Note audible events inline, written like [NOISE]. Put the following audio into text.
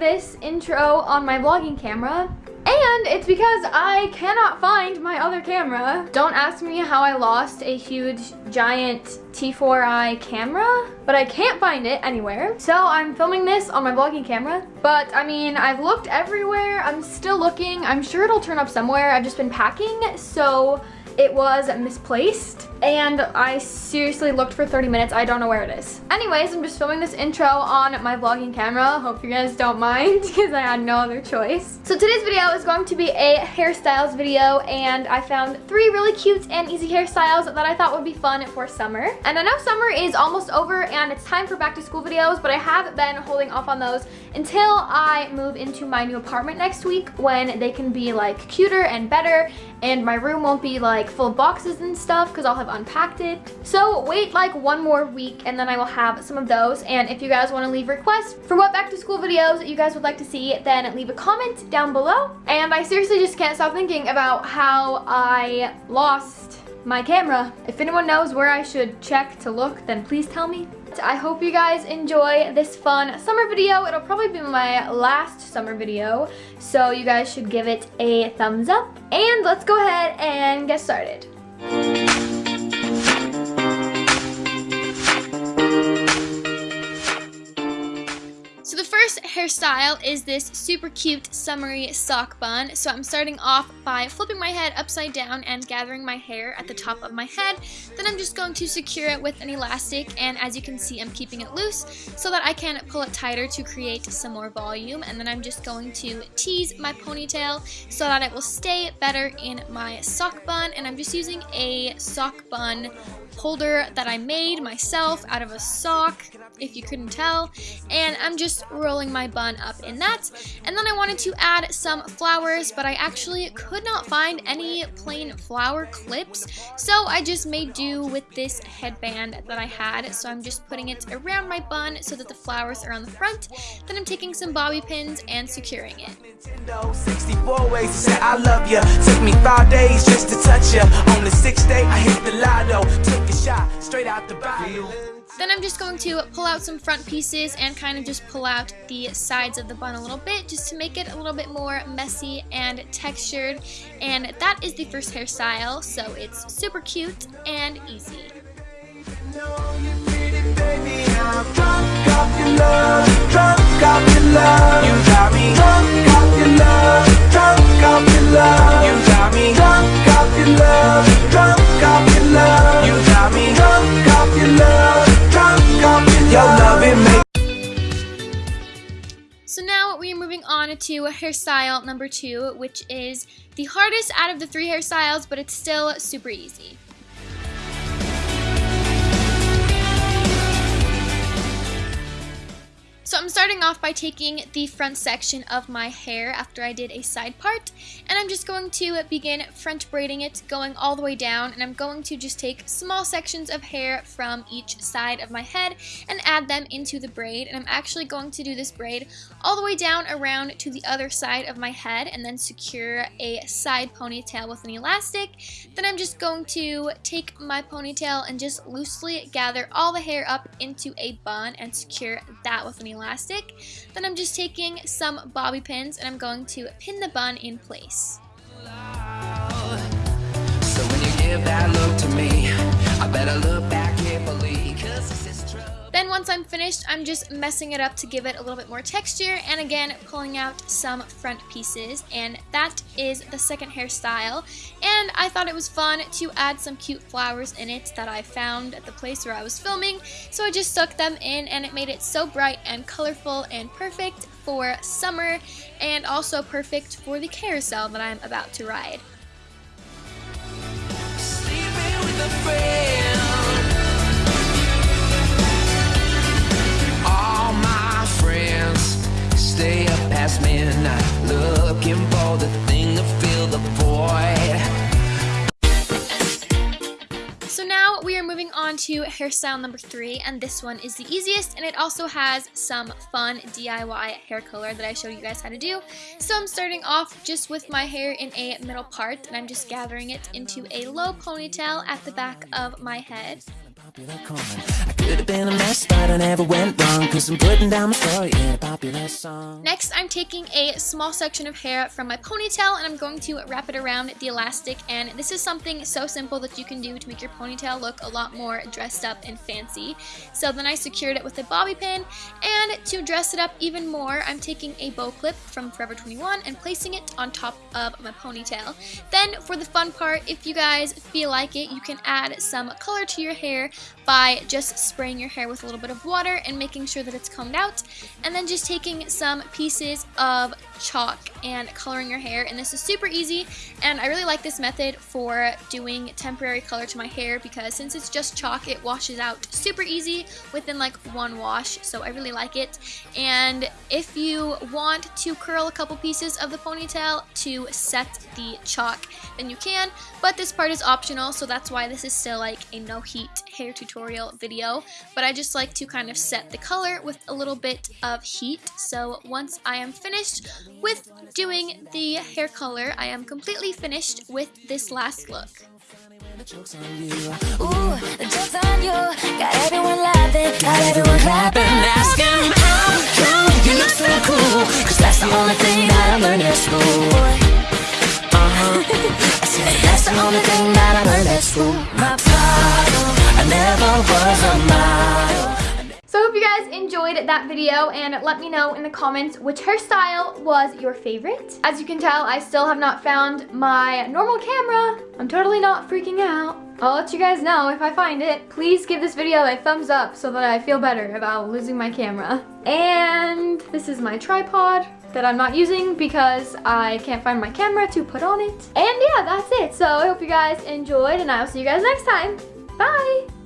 this intro on my vlogging camera and it's because I cannot find my other camera. Don't ask me how I lost a huge giant T4i camera, but I can't find it anywhere. So I'm filming this on my vlogging camera, but I mean, I've looked everywhere. I'm still looking. I'm sure it'll turn up somewhere. I've just been packing, so it was misplaced and I seriously looked for 30 minutes. I don't know where it is. Anyways, I'm just filming this intro on my vlogging camera. Hope you guys don't mind [LAUGHS] because I had no other choice. So today's video is going to be a hairstyles video and I found three really cute and easy hairstyles that I thought would be fun for summer. And I know summer is almost over and it's time for back to school videos, but I have been holding off on those until I move into my new apartment next week when they can be like cuter and better and my room won't be like full of boxes and stuff because I'll have unpacked it. So wait like one more week and then I will have some of those. And if you guys want to leave requests for what back to school videos you guys would like to see, then leave a comment down below. And I seriously just can't stop thinking about how I lost my camera. If anyone knows where I should check to look, then please tell me. I hope you guys enjoy this fun summer video. It'll probably be my last summer video, so you guys should give it a thumbs up. And let's go ahead and get started. Hairstyle is this super cute summery sock bun. So I'm starting off by flipping my head upside down and gathering my hair at the top of my head. Then I'm just going to secure it with an elastic and as you can see I'm keeping it loose so that I can pull it tighter to create some more volume. And then I'm just going to tease my ponytail so that it will stay better in my sock bun. And I'm just using a sock bun holder that I made myself out of a sock, if you couldn't tell, and I'm just rolling my bun up in that. And then I wanted to add some flowers, but I actually could not find any plain flower clips, so I just made do with this headband that I had. So I'm just putting it around my bun so that the flowers are on the front. Then I'm taking some bobby pins and securing it. 64 ways to say I love you. Took me five days just to touch you. On the sixth day, I hit the lotto. Took a shot straight out the Then I'm just going to pull out some front pieces and kind of just pull out the sides of the bun a little bit just to make it a little bit more messy and textured. And that is the first hairstyle, so it's super cute and easy. Moving on to hairstyle number two, which is the hardest out of the three hairstyles, but it's still super easy. So I'm starting off by taking the front section of my hair after I did a side part and I'm just going to begin front braiding it going all the way down and I'm going to just take small sections of hair from each side of my head and add them into the braid and I'm actually going to do this braid all the way down around to the other side of my head and then secure a side ponytail with an elastic. Then I'm just going to take my ponytail and just loosely gather all the hair up into a bun and secure that with an elastic Then I'm just taking some bobby pins and I'm going to pin the bun in place. Then once I'm finished, I'm just messing it up to give it a little bit more texture and again pulling out some front pieces. And that is the second hairstyle. And I thought it was fun to add some cute flowers in it that I found at the place where I was filming. So I just stuck them in and it made it so bright and colorful and perfect for summer and also perfect for the carousel that I'm about to ride. Hairstyle number three, and this one is the easiest, and it also has some fun DIY hair color that I showed you guys how to do. So I'm starting off just with my hair in a middle part, and I'm just gathering it into a low ponytail at the back of my head. Never went wrong. Cause I'm putting down my story in a popular song. Next, I'm taking a small section of hair from my ponytail and I'm going to wrap it around the elastic. And this is something so simple that you can do to make your ponytail look a lot more dressed up and fancy. So then I secured it with a bobby pin. And to dress it up even more, I'm taking a bow clip from Forever 21 and placing it on top of my ponytail. Then for the fun part, if you guys feel like it, you can add some color to your hair by just spraying your hair with a little bit of water and making sure that it's combed out and then just taking some pieces of chalk and coloring your hair and this is super easy and I really like this method for doing temporary color to my hair because since it's just chalk it washes out super easy within like one wash so I really like it and if you want to curl a couple pieces of the ponytail to set the chalk then you can but this part is optional so that's why this is still like a no heat hair tutorial video but I just like to kind of set the color with a little bit of heat so once I am finished with doing the hair color, I am completely finished with this last look. So I hope you guys enjoyed that video and let me know in the comments which hairstyle was your favorite. As you can tell, I still have not found my normal camera. I'm totally not freaking out. I'll let you guys know if I find it. Please give this video a thumbs up so that I feel better about losing my camera. And this is my tripod that I'm not using because I can't find my camera to put on it. And yeah, that's it. So I hope you guys enjoyed and I will see you guys next time. Bye!